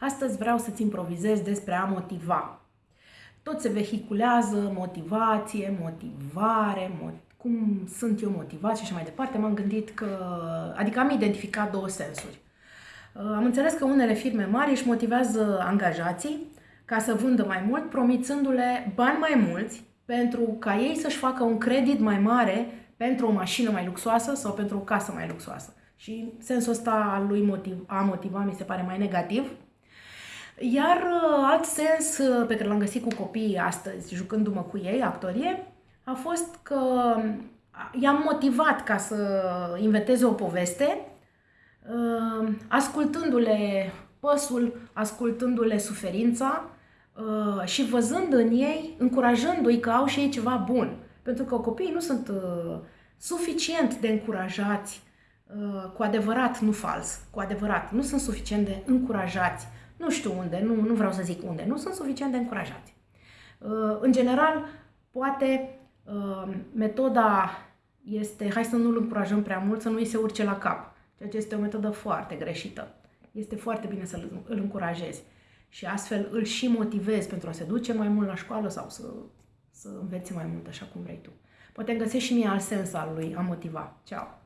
Astăzi vreau să-ți improvizez despre a motiva. Tot se vehiculează motivație, motivare, mo- cum sunt eu motivat și așa mai departe. M-am gândit că, adică am identificat două sensuri. Uh, am înțeles că unele firme mari își motivează angajații ca să vândă mai mult, promițându-le bani mai mulți pentru ca ei să-și facă un credit mai mare pentru o mașină mai luxoasă sau pentru o casă mai luxoasă. Și sensul ăsta al lui motiv, a motiva mi se pare mai negativ. Iar uh, alt sens uh, pe care l-am găsit cu copiii astăzi, jucându-mă cu ei, actorie, a fost că i-am motivat ca să inventeze o poveste, uh, ascultându-le păsul, ascultându-le suferința și văzând în ei, încurajându-i că au și ei ceva bun. Pentru că copiii nu sunt suficient de încurajați Uh, cu adevărat, nu fals, cu adevărat, nu sunt suficient de încurajați. Nu știu unde, nu, nu vreau să zic unde, nu sunt suficient de încurajați. Uh, în general, poate uh, metoda este, hai să nu-l încurajăm prea mult, să nu îi se urce la cap, ceea ce este o metodă foarte greșită. Este foarte bine să îl încurajezi și astfel îl și motivezi pentru a se duce mai mult la școală sau să, să învețe mai mult așa cum vrei tu. Poate găsești și mie alt sens al lui a motiva. Ceau!